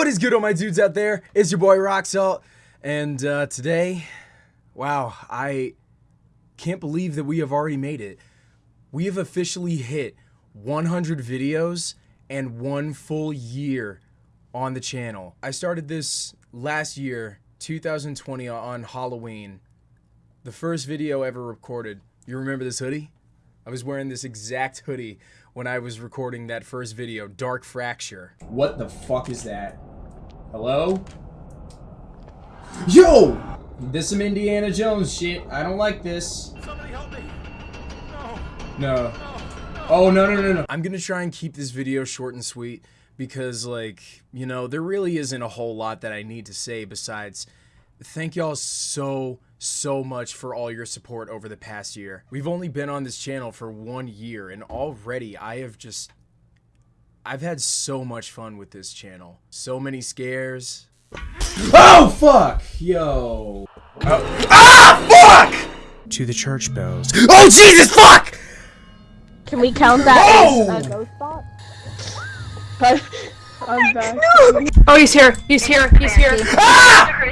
What is good, all my dudes out there? It's your boy Roxalt, and uh, today, wow, I can't believe that we have already made it. We have officially hit 100 videos and one full year on the channel. I started this last year, 2020, on Halloween. The first video ever recorded. You remember this hoodie? I was wearing this exact hoodie when I was recording that first video, Dark Fracture. What the fuck is that? Hello? Yo! This some Indiana Jones shit. I don't like this. Somebody help me. No. No. Oh, no, no, no, no. I'm gonna try and keep this video short and sweet because, like, you know, there really isn't a whole lot that I need to say besides thank y'all so, so much for all your support over the past year. We've only been on this channel for one year, and already I have just. I've had so much fun with this channel. So many scares. Oh, fuck! Yo. Oh. Ah, fuck! To the church bells. Oh, Jesus, fuck! Can we count that Oh! as a ghost spot? I'm back. Oh, he's here. He's here. He's here. Ah!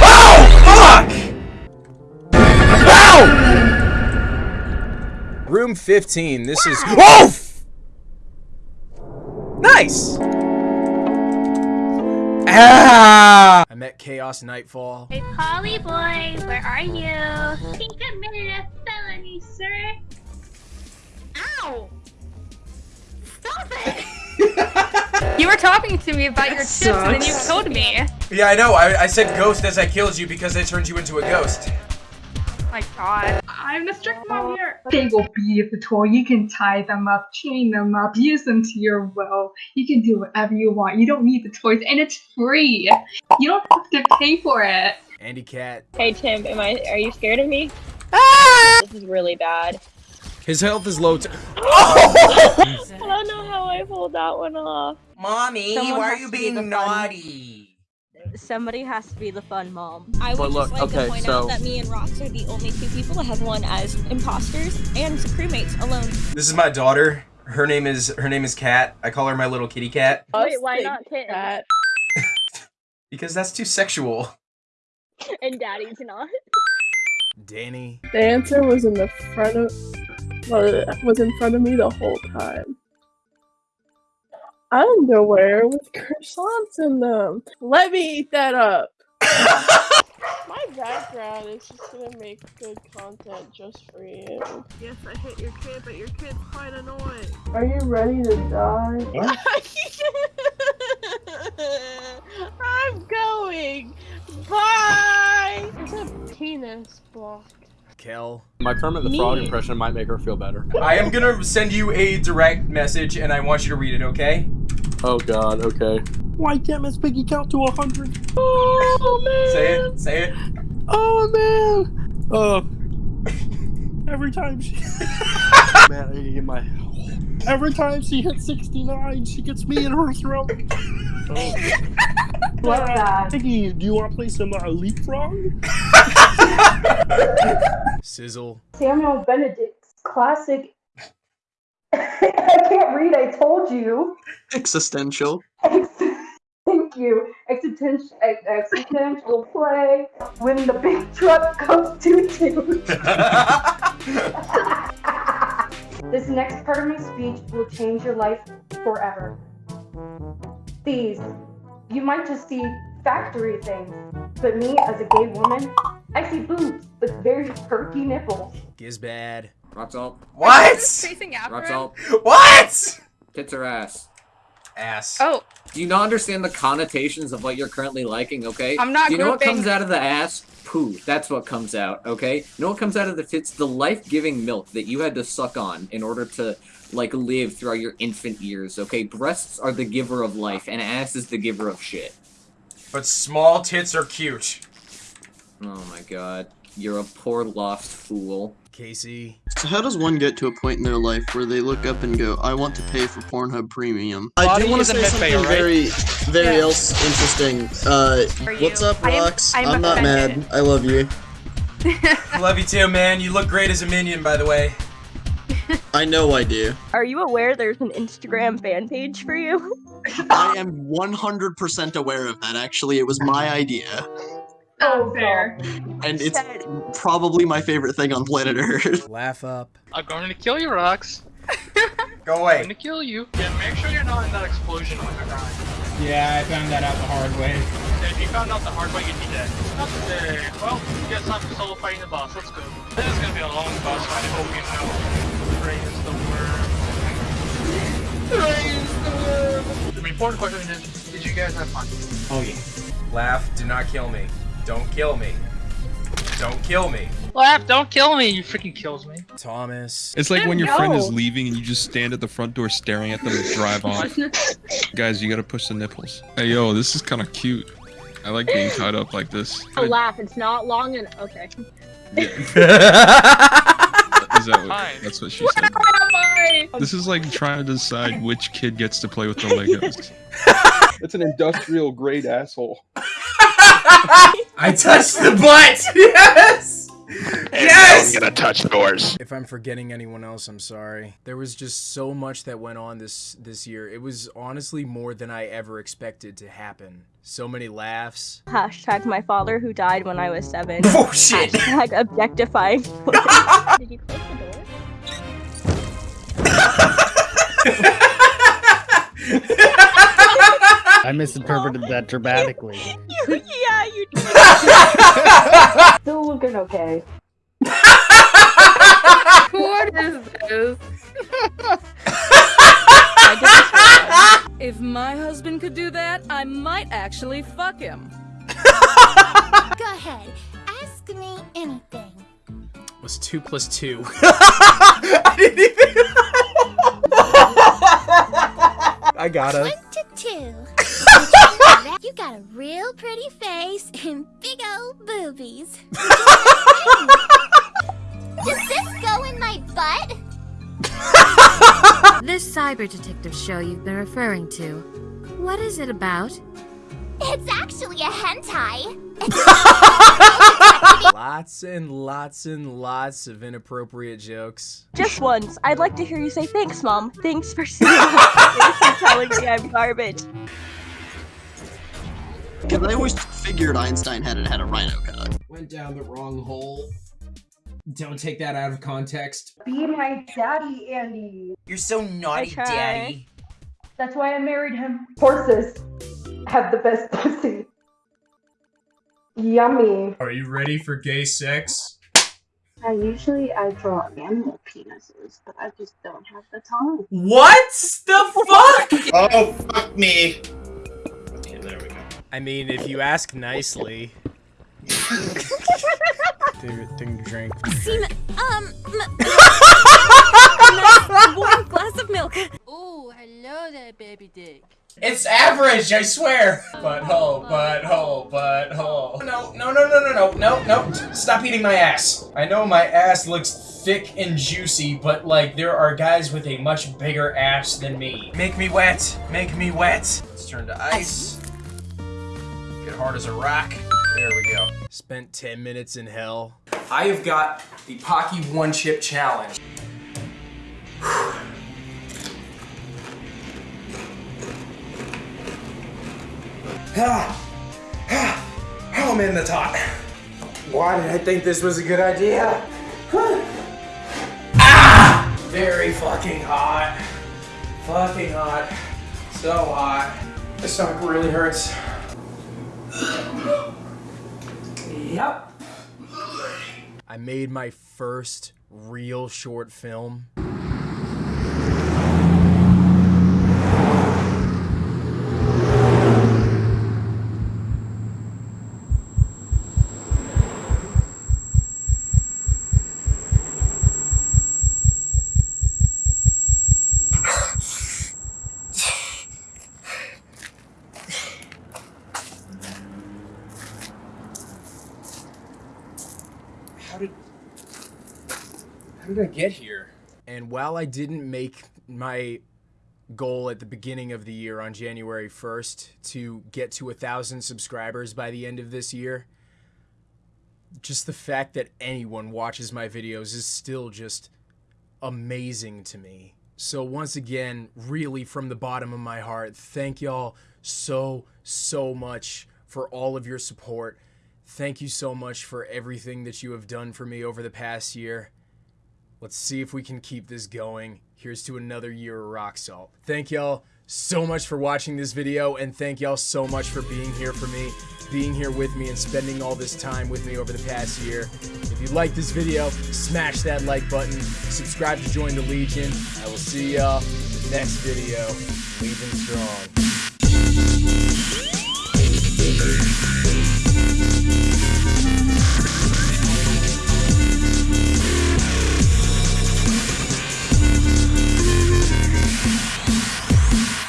Oh, fuck! Ow! Room 15. This is. Oh! F- Nice! Ah! I met Chaos Nightfall. Hey, Polly boy, where are you? Think committed a felony, sir. Ow! Stop it! You were talking to me about your chips and then you killed me. Yeah, I know. I, I said ghost as I killed you because I turned you into a ghost. my god. I'm the strict mom here. They will be the toy. You can tie them up, chain them up, use them to your will. You can do whatever you want. You don't need the toys, and it's free. You don't have to pay for it. Andy Cat. Hey Tim, am I? Are you scared of me? Ah! This is really bad. His health is low. oh! I don't know how I pulled that one off. Mommy, Someone why are you being the fun- naughty? Somebody has to be the fun mom. I would But look, just like okay, to point so- out that me and Rox are the only two people that have won as imposters and crewmates alone. This is my daughter. Her name is her name is Cat. I call her my little kitty cat Wait, why not Tim? because that's too sexual. And Daddy's not. Danny. The answer was in the front of well, was in front of me the whole time. Underwear with croissants in them. Let me eat that up. My background is just gonna make good content just for you. Yes, I hit your kid, but your kid's quite annoying. Are you ready to die? I'm going. Bye. It's a penis block. Kel. My Kermit the Frog impression might make her feel better. I am gonna send you a direct message and I want you to read it, okay? Oh god, okay. Why can't Miss Piggy count to a hundred? Oh man! Say it. Say it. Oh man! Oh. Every time she. man, I need to get my. Every time she hits 69, she gets me in her throat. Oh. Love that. Piggy, do you want to play some uh, leapfrog? Sizzle. Samuel Benedict's classic. I can't read. I told you. Existential. Thank you. Existential, existential play when the big truck comes to two. this next part of my speech will change your life forever. These, you might just see factory things, but me as a gay woman, I see boobs with very perky nipples. Gizbad. Roxalt, What? Chasing after him. Roxalt, What? tits or ass? Ass. Oh, Do you not understand the connotations of what you're currently liking, okay? I'm not Do you know what comes out of the ass? Poo. That's what comes out, okay? You know what comes out of the tits? The life-giving milk that you had to suck on in order to, like, live throughout your infant years, okay? Breasts are the giver of life, and ass is the giver of shit. But small tits are cute. Oh my god. You're a poor lost fool. Casey. So how does one get to a point in their life where they look up and go, I want to pay for Pornhub Premium? I Body do want to say midbay, something right? very, very Yeah. else interesting. Uh, what's up, I am- I'm I'm not mad. I love you. Love you too, man. You look great as a minion, by the way. I know I do. Are you aware there's an Instagram fan page for you? I am 100% aware of that, actually. It was my idea. Oh, oh, fair. And it's probably my favorite thing on planet Earth. Laugh up. I'm going to kill you, Rox. Go away. I'm going to kill you. Yeah, make sure you're not in that explosion when you're dying. Yeah, I found that out the hard way. If you found out the hard way, you'd be dead. Not today. Well, you got time for solo fighting the boss. Let's go. This is gonna be a long boss fight. I hope you know. Praise the word. Praise the word. The important question is, did you guys have fun? Oh yeah. Laugh. Do not kill me. Don't kill me. Don't kill me. Laugh, don't kill me. You freaking kills me. Thomas. It's like when your friend is leaving and you just stand at the front door staring at them drive off. Guys, you gotta push the nipples. Hey yo, this is kind of cute. I like being tied up like this. Oh, laugh. It's not long and okay. Yeah. Is that what, Fine. that's what she said. This is like trying to decide which kid gets to play with the Legos. It's an industrial grade asshole. I touched the butt. Yes. Yes. I'm gonna touch doors. If I'm forgetting anyone else, I'm sorry. There was just so much that went on this this year. It was honestly more than I ever expected to happen. So many laughs. Hashtag my father who died when I was seven. Oh shit. Hashtag objectifying. Did you close the door? I misinterpreted that dramatically. yeah, you did. Still looking okay. What is this? If my husband could do that, I might actually fuck him. Go ahead. Ask me anything. Was two plus two. I didn't even. I gotta. One to two. You got a real pretty face and big old boobies. Does this go in my butt? This cyber detective show you've been referring to, what is it about? It's actually a hentai. Lots and lots and lots of inappropriate jokes. Just once. I'd like to hear you say thanks, mom. Thanks for Thanks for telling me I'm garbage. Because I always figured Einstein had had a rhino cock. Went down the wrong hole. Don't take that out of context. Be my daddy, Andy. You're so naughty, try. daddy. That's why I married him. Horses have the best pussy. Yummy. Are you ready for gay sex? I usually I draw animal penises, but I just don't have the time. What the fuck? Oh, fuck me. I mean, if you ask nicely. Take take a drink. Seem, um, warm glass of milk. Oh, hello there, baby dick. It's average, I swear. Butthole, butthole, butthole. No, no, no, no, no, no, no, no. Stop eating my ass. I know my ass looks thick and juicy, but like there are guys with a much bigger ass than me. Make me wet. Make me wet. Let's turn to ice. Hard as a rock. There we go. Spent 10 minutes in hell. I have got the Paqui One Chip Challenge. Ah, ah, oh in the top. Why did I think this was a good idea? ah! Very fucking hot. Fucking hot. So hot. My stomach really hurts. Yep. I made my first real short film. How did How did I get here? And while I didn't make my goal at the beginning of the year on January 1st to get to a thousand subscribers by the end of this year, just the fact that anyone watches my videos is still just amazing to me. So once again, really from the bottom of my heart, thank y'all so so much for all of your support. Thank you so much for everything that you have done for me over the past year. Let's see if we can keep this going. Here's to another year of Roxalt. Thank y'all so much for watching this video and thank y'all so much for being here for me, being here with me and spending all this time with me over the past year. If you like this video, smash that like button, subscribe to join the Legion. I will see y'all in the next video. Legion strong.